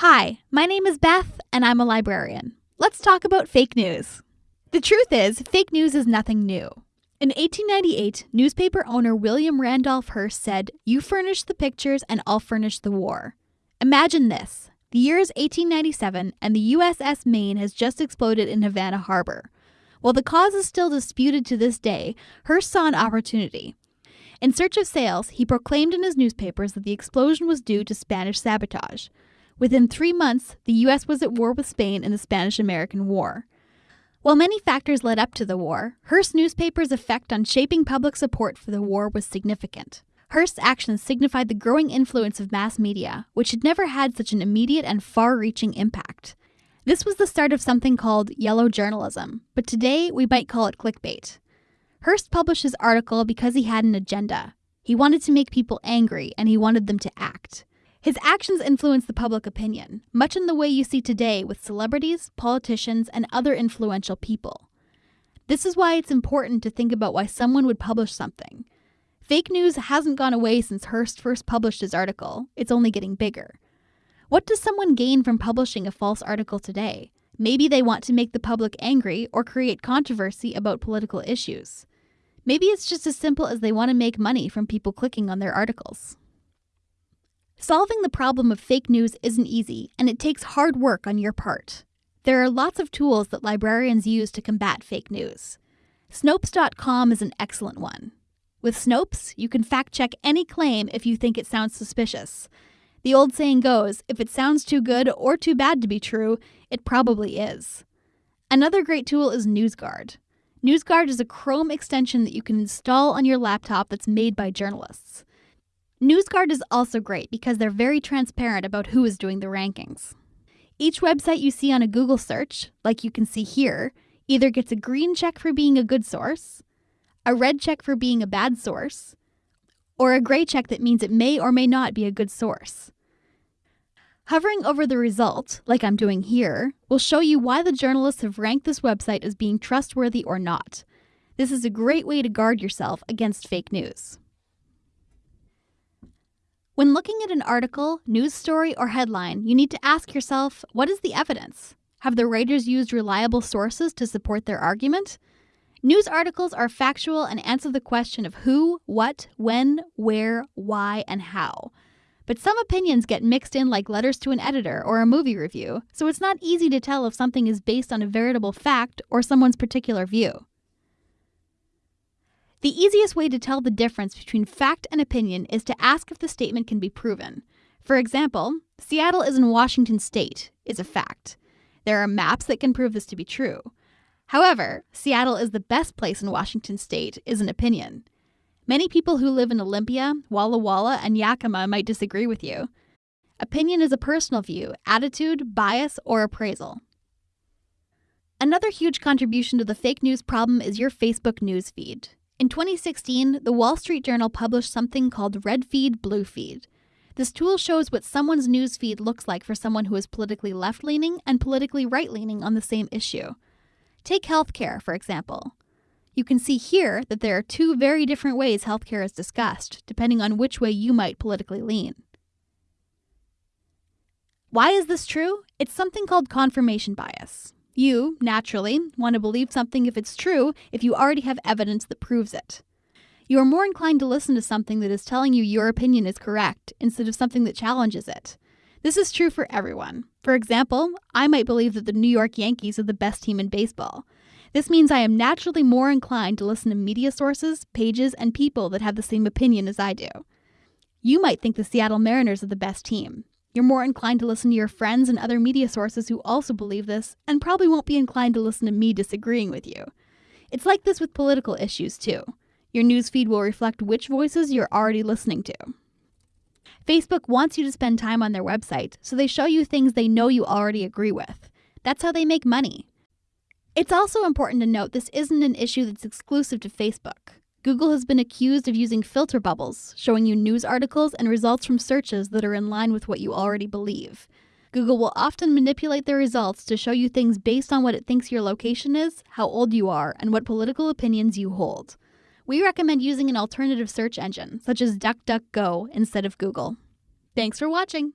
Hi, my name is Beth, and I'm a librarian. Let's talk about fake news. The truth is, fake news is nothing new. In 1898, newspaper owner William Randolph Hearst said, You furnish the pictures and I'll furnish the war. Imagine this. The year is 1897 and the USS Maine has just exploded in Havana Harbor. While the cause is still disputed to this day, Hearst saw an opportunity. In search of sales, he proclaimed in his newspapers that the explosion was due to Spanish sabotage. Within three months, the U.S. was at war with Spain in the Spanish American War. While many factors led up to the war, Hearst's newspaper's effect on shaping public support for the war was significant. Hearst's actions signified the growing influence of mass media, which had never had such an immediate and far reaching impact. This was the start of something called yellow journalism, but today we might call it clickbait. Hearst published his article because he had an agenda. He wanted to make people angry and he wanted them to act. His actions influenced the public opinion, much in the way you see today with celebrities, politicians, and other influential people. This is why it's important to think about why someone would publish something. Fake news hasn't gone away since Hearst first published his article, it's only getting bigger. What does someone gain from publishing a false article today? Maybe they want to make the public angry or create controversy about political issues. Maybe it's just as simple as they want to make money from people clicking on their articles. Solving the problem of fake news isn't easy, and it takes hard work on your part. There are lots of tools that librarians use to combat fake news. Snopes.com is an excellent one. With Snopes, you can fact check any claim if you think it sounds suspicious. The old saying goes if it sounds too good or too bad to be true, it probably is. Another great tool is NewsGuard. NewsGuard is a Chrome extension that you can install on your laptop that's made by journalists. NewsGuard is also great because they're very transparent about who is doing the rankings. Each website you see on a Google search, like you can see here, either gets a green check for being a good source, a red check for being a bad source, or a gray check that means it may or may not be a good source. Hovering over the result, like I'm doing here, will show you why the journalists have ranked this website as being trustworthy or not. This is a great way to guard yourself against fake news. When looking at an article, news story, or headline, you need to ask yourself what is the evidence? Have the writers used reliable sources to support their argument? News articles are factual and answer the question of who, what, when, where, why, and how. But some opinions get mixed in like letters to an editor or a movie review, so it's not easy to tell if something is based on a veritable fact or someone's particular view. The easiest way to tell the difference between fact and opinion is to ask if the statement can be proven. For example, Seattle is in Washington state is a fact. There are maps that can prove this to be true. However, Seattle is the best place in Washington state is an opinion. Many people who live in Olympia, Walla Walla, and Yakima might disagree with you. Opinion is a personal view, attitude, bias, or appraisal. Another huge contribution to the fake news problem is your Facebook news feed. In 2016, the Wall Street Journal published something called Red Feed, Blue Feed. This tool shows what someone's news feed looks like for someone who is politically left leaning and politically right leaning on the same issue. Take healthcare, for example. You can see here that there are two very different ways healthcare is discussed, depending on which way you might politically lean. Why is this true? It's something called confirmation bias. You, naturally, want to believe something if it's true if you already have evidence that proves it. You are more inclined to listen to something that is telling you your opinion is correct instead of something that challenges it. This is true for everyone. For example, I might believe that the New York Yankees are the best team in baseball. This means I am naturally more inclined to listen to media sources, pages, and people that have the same opinion as I do. You might think the Seattle Mariners are the best team. You're more inclined to listen to your friends and other media sources who also believe this, and probably won't be inclined to listen to me disagreeing with you. It's like this with political issues, too. Your newsfeed will reflect which voices you're already listening to. Facebook wants you to spend time on their website, so they show you things they know you already agree with. That's how they make money. It's also important to note this isn't an issue that's exclusive to Facebook. Google has been accused of using filter bubbles, showing you news articles and results from searches that are in line with what you already believe. Google will often manipulate their results to show you things based on what it thinks your location is, how old you are, and what political opinions you hold. We recommend using an alternative search engine, such as DuckDuckGo, instead of Google. Thanks for watching!